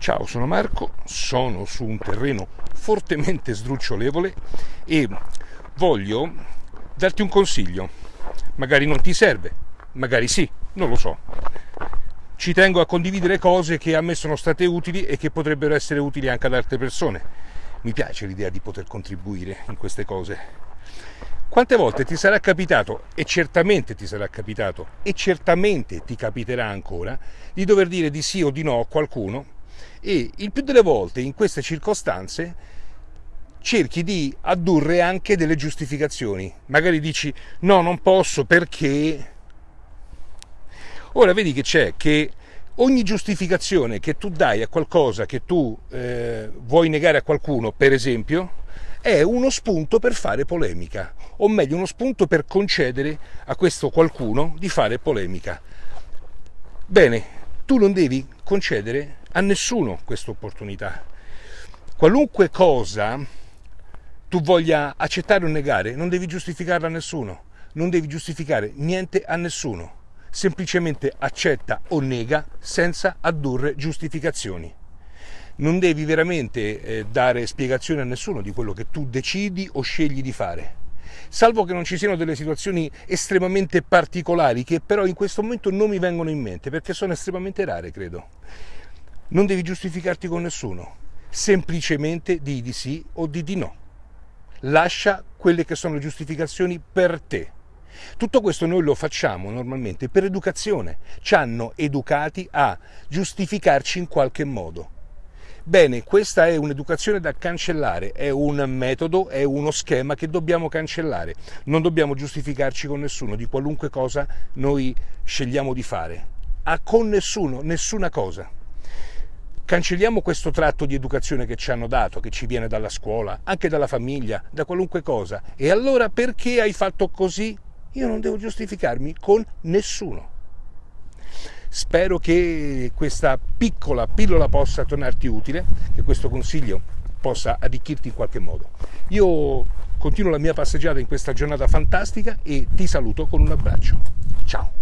Ciao, sono Marco, sono su un terreno fortemente sdrucciolevole e voglio darti un consiglio. Magari non ti serve, magari sì, non lo so. Ci tengo a condividere cose che a me sono state utili e che potrebbero essere utili anche ad altre persone. Mi piace l'idea di poter contribuire in queste cose. Quante volte ti sarà capitato, e certamente ti sarà capitato, e certamente ti capiterà ancora, di dover dire di sì o di no a qualcuno e il più delle volte in queste circostanze cerchi di addurre anche delle giustificazioni. Magari dici no, non posso perché... Ora vedi che c'è che ogni giustificazione che tu dai a qualcosa che tu eh, vuoi negare a qualcuno, per esempio, è uno spunto per fare polemica, o meglio uno spunto per concedere a questo qualcuno di fare polemica. Bene, tu non devi concedere a nessuno questa opportunità. Qualunque cosa tu voglia accettare o negare, non devi giustificarla a nessuno, non devi giustificare niente a nessuno, semplicemente accetta o nega senza addurre giustificazioni. Non devi veramente eh, dare spiegazioni a nessuno di quello che tu decidi o scegli di fare salvo che non ci siano delle situazioni estremamente particolari che però in questo momento non mi vengono in mente perché sono estremamente rare, credo. Non devi giustificarti con nessuno, semplicemente di di sì o di di no. Lascia quelle che sono le giustificazioni per te. Tutto questo noi lo facciamo normalmente per educazione, ci hanno educati a giustificarci in qualche modo. Bene, questa è un'educazione da cancellare, è un metodo, è uno schema che dobbiamo cancellare. Non dobbiamo giustificarci con nessuno di qualunque cosa noi scegliamo di fare. A con nessuno, nessuna cosa. Cancelliamo questo tratto di educazione che ci hanno dato, che ci viene dalla scuola, anche dalla famiglia, da qualunque cosa. E allora perché hai fatto così? Io non devo giustificarmi con nessuno. Spero che questa piccola pillola possa tornarti utile, che questo consiglio possa arricchirti in qualche modo. Io continuo la mia passeggiata in questa giornata fantastica e ti saluto con un abbraccio. Ciao!